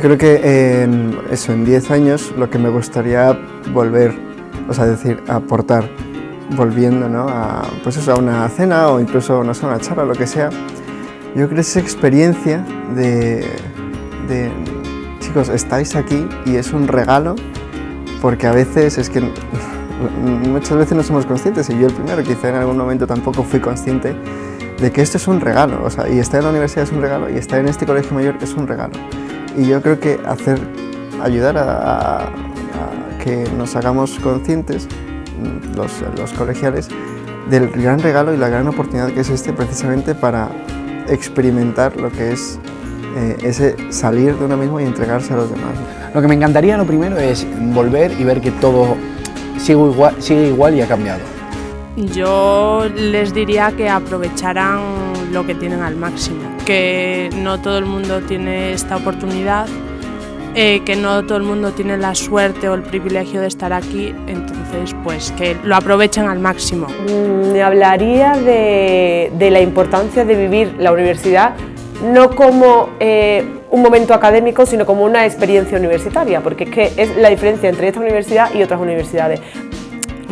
creo que en, eso, en 10 años lo que me gustaría volver, o sea, decir, aportar, volviendo ¿no? a, pues eso, a una cena o incluso no sé, una charla, lo que sea, yo creo que esa experiencia de, de, chicos, estáis aquí y es un regalo, porque a veces es que muchas veces no somos conscientes, y yo el primero quizá en algún momento tampoco fui consciente de que esto es un regalo, o sea, y estar en la universidad es un regalo, y estar en este colegio mayor es un regalo. Y yo creo que hacer, ayudar a, que nos hagamos conscientes, mm, los, los colegiales, del gran regalo y la gran oportunidad que es este precisamente para experimentar lo que es eh, ese salir de uno mismo y entregarse a los demás. Lo que me encantaría lo primero es volver y ver que todo sigue igual, sigue igual y ha cambiado. Yo les diría que aprovecharan lo que tienen al máximo, que no todo el mundo tiene esta oportunidad, eh, que no todo el mundo tiene la suerte o el privilegio de estar aquí, entonces pues que lo aprovechen al máximo. Mm, me hablaría de, de la importancia de vivir la universidad no como eh, un momento académico, sino como una experiencia universitaria, porque es que es la diferencia entre esta universidad y otras universidades.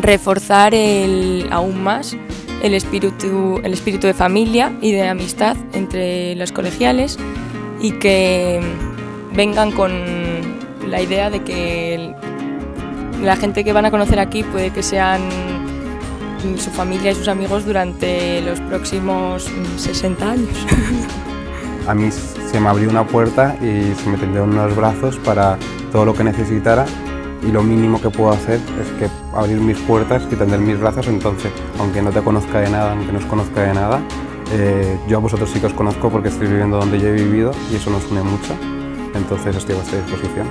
Reforzar el, aún más el espíritu, el espíritu de familia y de amistad entre los colegiales y que vengan con la idea de que la gente que van a conocer aquí puede que sean su familia y sus amigos durante los próximos 60 años. A mí se me abrió una puerta y se me tendieron unos brazos para todo lo que necesitara y lo mínimo que puedo hacer es que abrir mis puertas y tender mis brazos, entonces, aunque no te conozca de nada, aunque no os conozca de nada, eh, yo a vosotros sí que os conozco porque estoy viviendo donde yo he vivido y eso nos une mucho, entonces estoy a vuestra disposición.